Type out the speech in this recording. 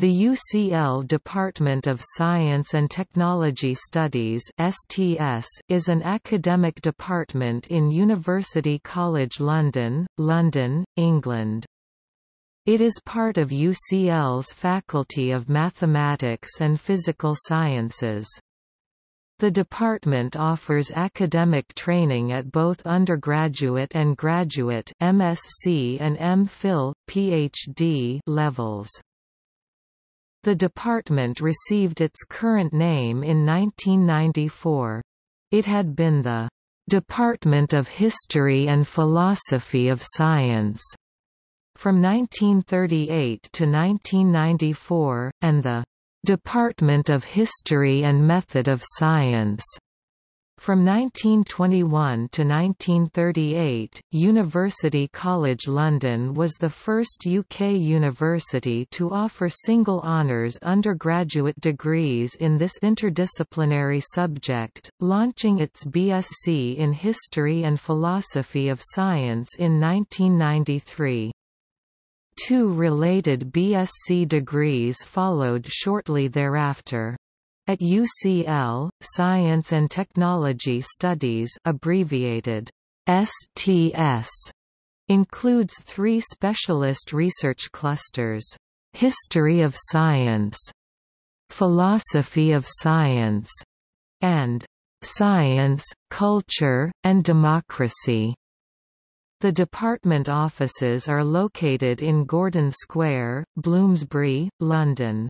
The UCL Department of Science and Technology Studies (STS) is an academic department in University College London, London, England. It is part of UCL's Faculty of Mathematics and Physical Sciences. The department offers academic training at both undergraduate and graduate MSc and MPhil, PhD levels. The department received its current name in 1994. It had been the Department of History and Philosophy of Science from 1938 to 1994, and the Department of History and Method of Science from 1921 to 1938, University College London was the first UK university to offer single honours undergraduate degrees in this interdisciplinary subject, launching its BSc in History and Philosophy of Science in 1993. Two related BSc degrees followed shortly thereafter. At UCL, Science and Technology Studies abbreviated STS includes three specialist research clusters. History of Science, Philosophy of Science, and Science, Culture, and Democracy. The department offices are located in Gordon Square, Bloomsbury, London.